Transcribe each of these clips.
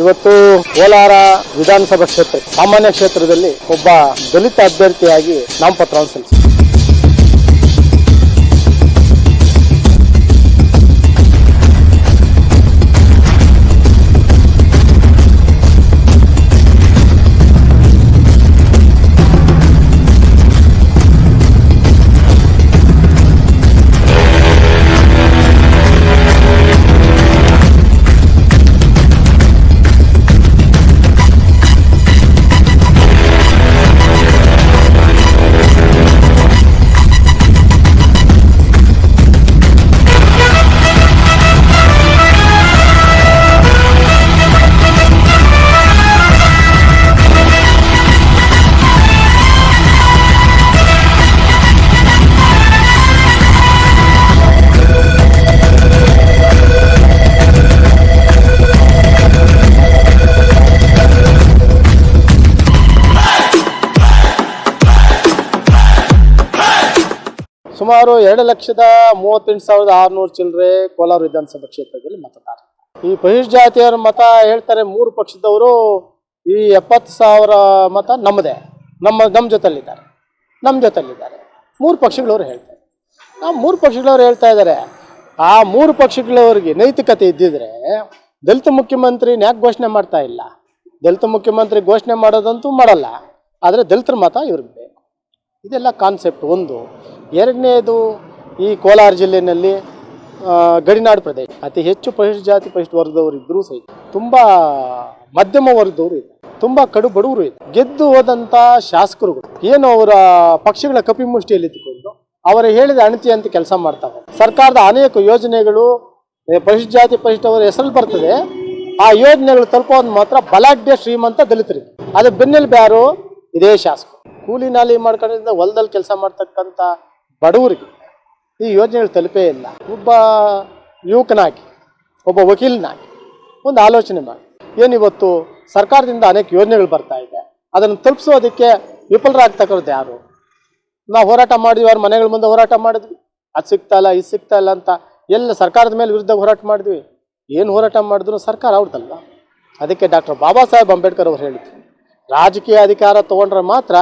ಇವತ್ತು ಕೋಲಾರ ವಿಧಾನಸಭಾ ಕ್ಷೇತ್ರ ಸಾಮಾನ್ಯ ಕ್ಷೇತ್ರದಲ್ಲಿ ಒಬ್ಬ ದಲಿತ ಅಭ್ಯರ್ಥಿಯಾಗಿ ನಾಮಪತ್ರವನ್ನು ಸಲ್ಲಿಸಿದೆ ಸುಮಾರು ಎರಡು ಲಕ್ಷದ ಮೂವತ್ತೆಂಟು ಸಾವಿರದ ಆರುನೂರು ಚಿಲ್ಲರೆ ಕೋಲಾರ ವಿಧಾನಸಭಾ ಕ್ಷೇತ್ರದಲ್ಲಿ ಮತದಾರ ಈ ಬಹಿರ್ಜಾತಿಯವರ ಮತ ಹೇಳ್ತಾರೆ ಮೂರು ಪಕ್ಷದವರು, ಈ ಎಪ್ಪತ್ತು ಸಾವಿರ ಮತ ನಮ್ಮದೇ. ನಮ್ಮ ನಮ್ಮ ಜೊತೆಲಿದ್ದಾರೆ ನಮ್ಮ ಜೊತೆಲಿದ್ದಾರೆ ಮೂರು ಪಕ್ಷಗಳವರು ಹೇಳ್ತಾರೆ. ಆ ಮೂರು ಪಕ್ಷಗಳವ್ರು ಹೇಳ್ತಾ ಇದ್ದಾರೆ, ಆ ಮೂರು ಪಕ್ಷಗಳವರಿಗೆ ನೈತಿಕತೆ ಇದ್ದಿದ್ರೆ ದಲಿತ ಮುಖ್ಯಮಂತ್ರಿ ಯಾಕೆ ಘೋಷಣೆ ಮಾಡ್ತಾ ಇಲ್ಲ. ದಲಿತ ಮುಖ್ಯಮಂತ್ರಿ ಘೋಷಣೆ ಮಾಡೋದಂತೂ ಮಾಡಲ್ಲ. ಆದರೆ ದಲಿತರ ಮತ ಇವ್ರಿಗೆ ಇದೆಲ್ಲ ಕಾನ್ಸೆಪ್ಟ್ ಒಂದು. ಎರಡನೇದು ಈ ಕೋಲಾರ ಜಿಲ್ಲೆಯಲ್ಲಿ ಗಡಿನಾಡು ಪ್ರದೇಶ. ಅತಿ ಹೆಚ್ಚು ಪರಿಶಿಷ್ಟ ಜಾತಿ ಪರಿಶಿಷ್ಟ ವರ್ಗದವರು ಇದ್ದರೂ ಸಹಿತ ತುಂಬ ಮಧ್ಯಮ ವರ್ಗದವರು ಇದೆ ತುಂಬ ಕಡು ಬಡವರು ಇದೆ ಗೆದ್ದು ಹೋದಂಥ ಶಾಸಕರುಗಳು, ಏನು ಅವರ ಪಕ್ಷಗಳ ಕಪಿಮುಷ್ಟಿಯಲ್ಲಿ ಇದ್ದುಕೊಂಡು ಅವರ ಹೇಳಿದ ಅಣತಿ ಅಂತ ಕೆಲಸ ಮಾಡ್ತಾರೆ ಸರ್ಕಾರದ ಅನೇಕ ಯೋಜನೆಗಳು ಪರಿಶಿಷ್ಟ ಜಾತಿ ಪರಿಶಿಷ್ಟವರ ಹೆಸರಲ್ಲಿ ಬರ್ತದೆ. ಆ ಯೋಜನೆಗಳು ತಲುಪೋದು ಮಾತ್ರ ಬಲಾಢ್ಯ ಶ್ರೀಮಂತ ದಲಿತರಿಗೆ ಅದು ಬೆನ್ನೆಲುಬು ಯಾರು? ಇದೇ ಶಾಸಕರು. ಕೂಲಿ ನಾಲಿ ಮಾಡ್ಕೊಂಡಿದ್ದ ಹೊಲದಲ್ಲಿ ಕೆಲಸ ಮಾಡ್ತಕ್ಕಂಥ ಬಡವರಿಗೆ ಈ ಯೋಜನೆಗಳು ತಲುಪೇ ಇಲ್ಲ. ಒಬ್ಬ ಯುವಕನಾಗಿ, ಒಬ್ಬ ವಕೀಲನಾಗಿ ಒಂದು ಆಲೋಚನೆ ಮಾಡಿ ಏನಿವತ್ತು ಸರ್ಕಾರದಿಂದ ಅನೇಕ ಯೋಜನೆಗಳು ಬರ್ತಾ ಇದೆ. ಅದನ್ನು ತಲುಪಿಸೋದಕ್ಕೆ ವಿಫಲರಾಗ್ತಕ್ಕಂಥದ್ದು ಯಾರು? ನಾವು ಹೋರಾಟ ಮಾಡಿದ್ವಿ, ಅವ್ರ ಮನೆಗಳ ಮುಂದೆ ಹೋರಾಟ ಮಾಡಿದ್ವಿ. ಅದು ಸಿಗ್ತಾ ಇಲ್ಲ, ಇದು ಸಿಗ್ತಾ ಇಲ್ಲ ಅಂತ ಎಲ್ಲ ಸರ್ಕಾರದ ಮೇಲೆ ವಿರುದ್ಧ ಹೋರಾಟ ಮಾಡಿದ್ವಿ. ಏನು ಹೋರಾಟ ಮಾಡಿದ್ರು ಸರ್ಕಾರ ಅವ್ರದ್ದಲ್ಲ ಅದಕ್ಕೆ ಡಾಕ್ಟರ್ ಬಾಬಾ ಸಾಹೇಬ್ ಅಂಬೇಡ್ಕರ್ ಅವರು ಹೇಳಿದ್ರು, ರಾಜಕೀಯ ಅಧಿಕಾರ ತಗೊಂಡ್ರೆ ಮಾತ್ರ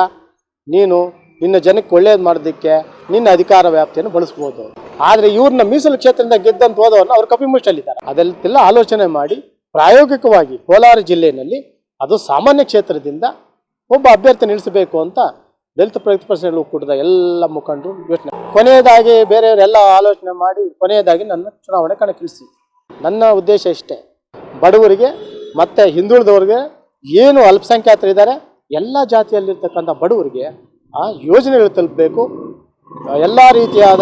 ನೀನು ನಿನ್ನ ಜನಕ್ಕೆ ಒಳ್ಳೇದು ಮಾಡೋದಕ್ಕೆ ನಿನ್ನ ಅಧಿಕಾರ ವ್ಯಾಪ್ತಿಯನ್ನು ಬಳಸ್ಬೋದು. ಆದರೆ ಇವ್ರನ್ನ ಮೀಸಲು ಕ್ಷೇತ್ರದಿಂದ ಗೆದ್ದಂತ ಹೋದವ್ರನ್ನ ಅವ್ರು ಕಪಿಮುಷ್ಟಲ್ಲಿದ್ದಾರೆ ಅದೆಲ್ಲ ಆಲೋಚನೆ ಮಾಡಿ ಪ್ರಾಯೋಗಿಕವಾಗಿ ಕೋಲಾರ ಜಿಲ್ಲೆಯಲ್ಲಿ ಅದು ಸಾಮಾನ್ಯ ಕ್ಷೇತ್ರದಿಂದ ಒಬ್ಬ ಅಭ್ಯರ್ಥಿ ನಿಲ್ಲಿಸಬೇಕು ಅಂತ ದಲಿತ ಪ್ರತಿಪಕ್ಷಗಳು ಕೂಡದ ಎಲ್ಲ ಮುಖಂಡರು ಯೋಚನೆ ಕೊನೆಯದಾಗಿ ಬೇರೆಯವರೆಲ್ಲ ಆಲೋಚನೆ ಮಾಡಿ ಕೊನೆಯದಾಗಿ ನನ್ನ ಚುನಾವಣೆ ಕಣಕ್ಕಿಳಿಸಿ. ನನ್ನ ಉದ್ದೇಶ ಇಷ್ಟೇ. ಬಡವರಿಗೆ ಮತ್ತು ಹಿಂದುಳಿದವ್ರಿಗೆ ಏನು ಅಲ್ಪಸಂಖ್ಯಾತರಿದ್ದಾರೆ ಎಲ್ಲ ಜಾತಿಯಲ್ಲಿರ್ತಕ್ಕಂಥ ಬಡವರಿಗೆ, ಆ, ಯೋಜನೆಗಳು ತಲುಪಬೇಕು. ಎಲ್ಲ ರೀತಿಯಾದ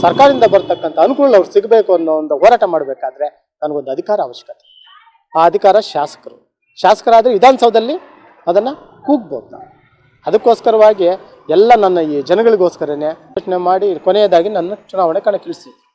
ಸರ್ಕಾರದಿಂದ ಬರ್ತಕ್ಕಂಥ ಅನುಕೂಲ ಅವ್ರು ಸಿಗಬೇಕು ಅನ್ನೋ ಒಂದು ಹೋರಾಟ ಮಾಡಬೇಕಾದ್ರೆ ನನಗೊಂದು ಅಧಿಕಾರ ಅವಶ್ಯಕತೆ. ಆ ಅಧಿಕಾರ ಶಾಸಕರು. ಶಾಸಕರಾದರೆ ವಿಧಾನಸೌಧದಲ್ಲಿ ಅದನ್ನು ಕೂಗ್ಬೋದು ನಾವು. ಅದಕ್ಕೋಸ್ಕರವಾಗಿ ಎಲ್ಲ ನನ್ನ ಈ ಜನಗಳಿಗೋಸ್ಕರನೇ ಯೋಚನೆ ಮಾಡಿ ಕೊನೆಯದಾಗಿ ನನ್ನ ಚುನಾವಣೆ ಕಣಕ್ಕಿಳಿಸಿ.